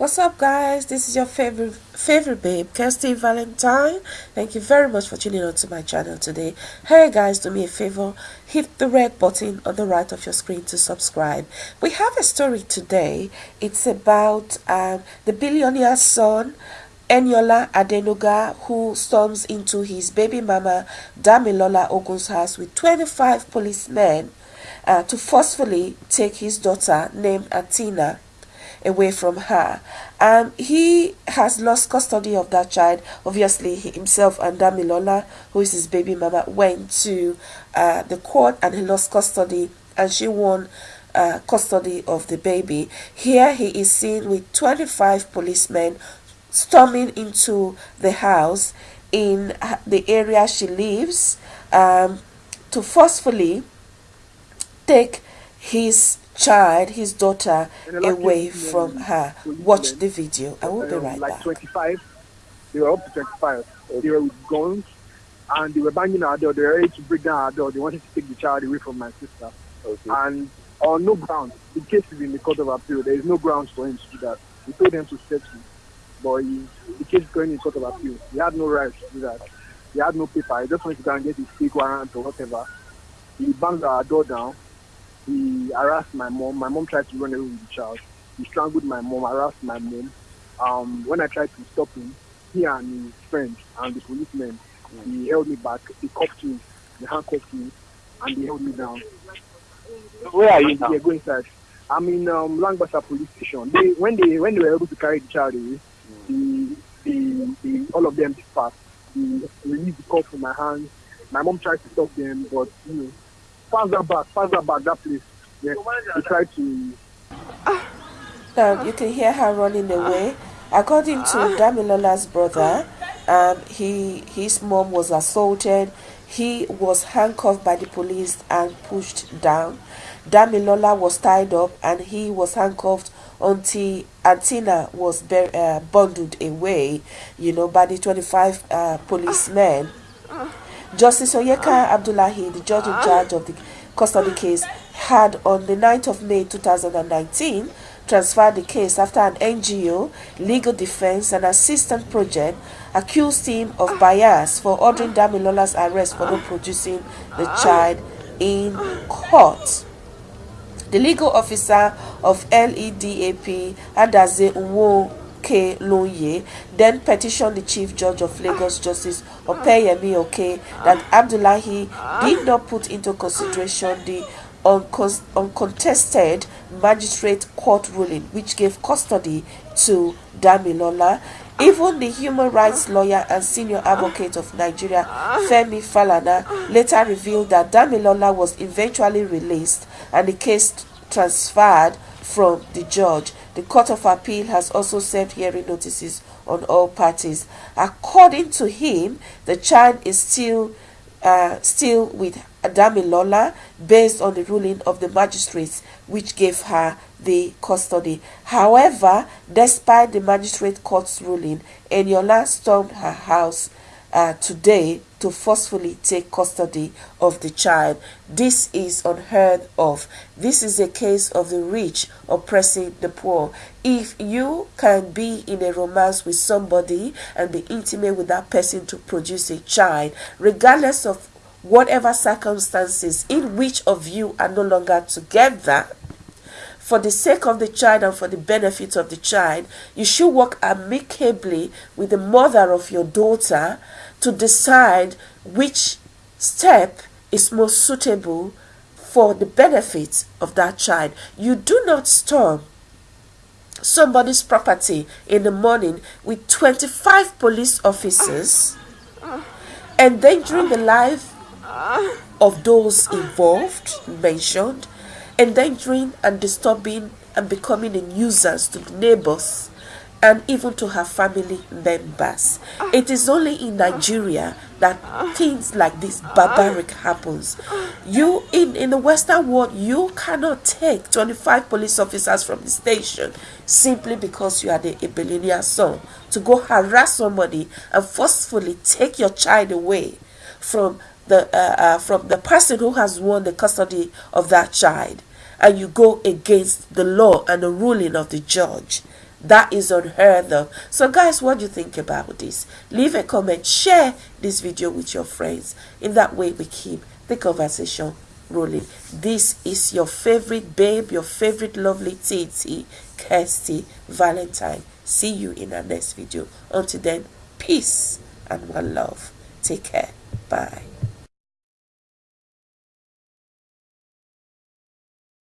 What's up guys? This is your favorite favorite babe, Kirsty Valentine. Thank you very much for tuning on to my channel today. Hey guys, do me a favor, hit the red button on the right of your screen to subscribe. We have a story today. It's about um, the billionaire's son Eniola Adenuga, who storms into his baby mama Damilola Ogun's house with 25 policemen uh, to forcefully take his daughter named Atina away from her. Um, he has lost custody of that child. Obviously, he himself and Damilola, who is his baby mama, went to uh, the court and he lost custody and she won uh, custody of the baby. Here he is seen with 25 policemen storming into the house in the area she lives um, to forcefully take his child, his daughter, away from her. Watch the video. I will be right like back. 25, they were up to 25. They were with guns and they were banging our door. They were ready to break down our door. They wanted to take the child away from my sister. Okay. And on no ground, the case is in the court of appeal. There is no grounds for him to do that. We told them to settle, but he, the case is going in the court of appeal. He had no right to do that. He had no paper. He just wanted to go and get his fake warrant or whatever. He banged our door down he harassed my mom. My mom tried to run away with the child. He strangled my mom, harassed my mom. Um, when I tried to stop him, he and his friends and the policemen, he held me back. He cuffed me, they handcuffed me, and they held me down. Where are you now? Yeah, go inside. I'm in um, Langbasa police station. They, when they when they were able to carry the child away, the, the, the, all of them dispersed. He released the cuff from my hands. My mom tried to stop them, but you know, pass that back, pass that back, that place. Yeah, we try to. Now you can hear her running away. According to Damilola's brother, um, he his mom was assaulted. He was handcuffed by the police and pushed down. Damilola was tied up and he was handcuffed until Antina was uh, bundled away, you know, by the 25 uh, policemen. Justice Oyekan Abdullahi, the judge in charge of the custody case, had on the 9th of May 2019 transferred the case after an NGO, Legal Defense and Assistance Project accused him of bias for ordering Damilola's arrest for not producing the child in court. The legal officer of LEDAP, Adaze Uwo Then petitioned the Chief Judge of Lagos Justice Opeyemi Oke that Abdullahi did not put into consideration the uncontested magistrate court ruling which gave custody to Damilola. Even the human rights lawyer and senior advocate of Nigeria, Femi Falana, later revealed that Damilola was eventually released and the case transferred from the judge. The Court of Appeal has also served hearing notices on all parties. According to him, the child is still uh, still with Adamilola based on the ruling of the magistrates which gave her the custody. However, despite the magistrate court's ruling, Eniola stormed her house uh, today to forcefully take custody of the child. This is unheard of. This is a case of the rich oppressing the poor. If you can be in a romance with somebody and be intimate with that person to produce a child, regardless of whatever circumstances in which of you are no longer together, for the sake of the child and for the benefit of the child, you should work amicably with the mother of your daughter to decide which step is most suitable for the benefit of that child. You do not storm somebody's property in the morning with 25 police officers endangering the life of those involved, mentioned, endangering and disturbing and becoming a nuisance to the neighbors and even to her family members. It is only in Nigeria that things like this barbaric happens. You in, in the Western world, you cannot take 25 police officers from the station simply because you are the a son to go harass somebody and forcefully take your child away from the uh, uh, from the person who has won the custody of that child and you go against the law and the ruling of the judge That is unheard of. So, guys, what do you think about this? Leave a comment, share this video with your friends. In that way, we keep the conversation rolling. This is your favorite babe, your favorite lovely TT, Kirsty Valentine. See you in our next video. Until then, peace and one love. Take care. Bye.